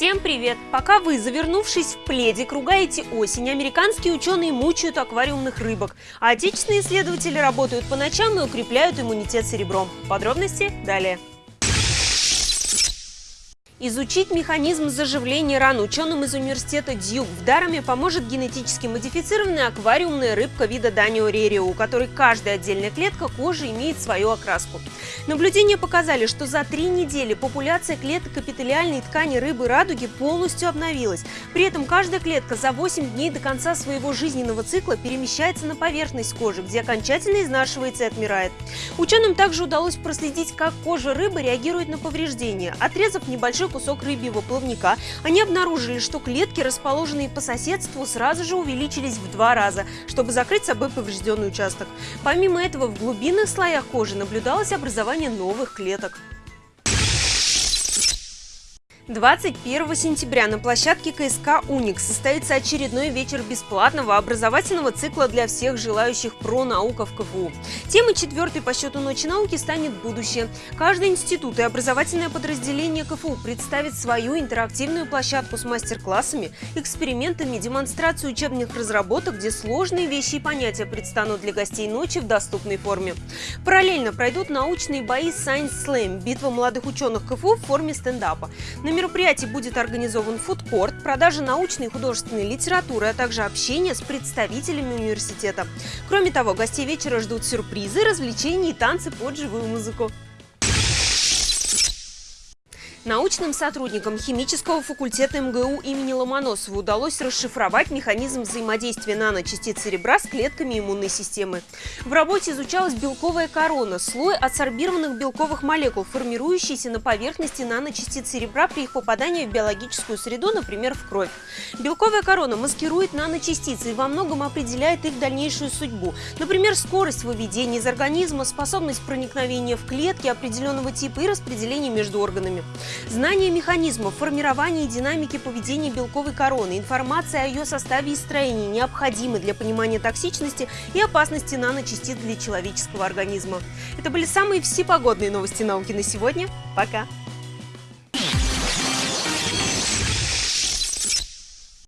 Всем привет! Пока вы, завернувшись в пледик, ругаете осень, американские ученые мучают аквариумных рыбок, а отечественные исследователи работают по ночам и укрепляют иммунитет серебром. Подробности далее. Изучить механизм заживления ран ученым из университета Дьюк в Дараме поможет генетически модифицированная аквариумная рыбка вида Данио у которой каждая отдельная клетка кожи имеет свою окраску. Наблюдения показали, что за три недели популяция клеток эпителиальной ткани рыбы радуги полностью обновилась. При этом каждая клетка за 8 дней до конца своего жизненного цикла перемещается на поверхность кожи, где окончательно изнашивается и отмирает. Ученым также удалось проследить, как кожа рыбы реагирует на повреждения. Отрезав небольшой кусок рыбьего плавника, они обнаружили, что клетки, расположенные по соседству, сразу же увеличились в два раза, чтобы закрыть собой поврежденный участок. Помимо этого, в глубинных слоях кожи наблюдалось образование новых клеток. 21 сентября на площадке КСК «Уникс» состоится очередной вечер бесплатного образовательного цикла для всех желающих про наука в КФУ. Темой четвертой по счету Ночи науки станет будущее. Каждый институт и образовательное подразделение КФУ представит свою интерактивную площадку с мастер-классами, экспериментами, демонстрацию учебных разработок, где сложные вещи и понятия предстанут для гостей ночи в доступной форме. Параллельно пройдут научные бои Science Slam – битва молодых ученых КФУ в форме стендапа. На мероприятии будет организован фудкорт, продажа научной и художественной литературы, а также общение с представителями университета. Кроме того, гостей вечера ждут сюрпризы, развлечения и танцы под живую музыку. Научным сотрудникам химического факультета МГУ имени Ломоносова удалось расшифровать механизм взаимодействия наночастиц серебра с клетками иммунной системы. В работе изучалась белковая корона – слой адсорбированных белковых молекул, формирующийся на поверхности наночастиц серебра при их попадании в биологическую среду, например, в кровь. Белковая корона маскирует наночастицы и во многом определяет их дальнейшую судьбу. Например, скорость выведения из организма, способность проникновения в клетки определенного типа и распределение между органами. Знание механизмов формирования и динамики поведения белковой короны, информация о ее составе и строении необходимы для понимания токсичности и опасности наночастиц для человеческого организма. Это были самые всепогодные новости науки на сегодня. Пока!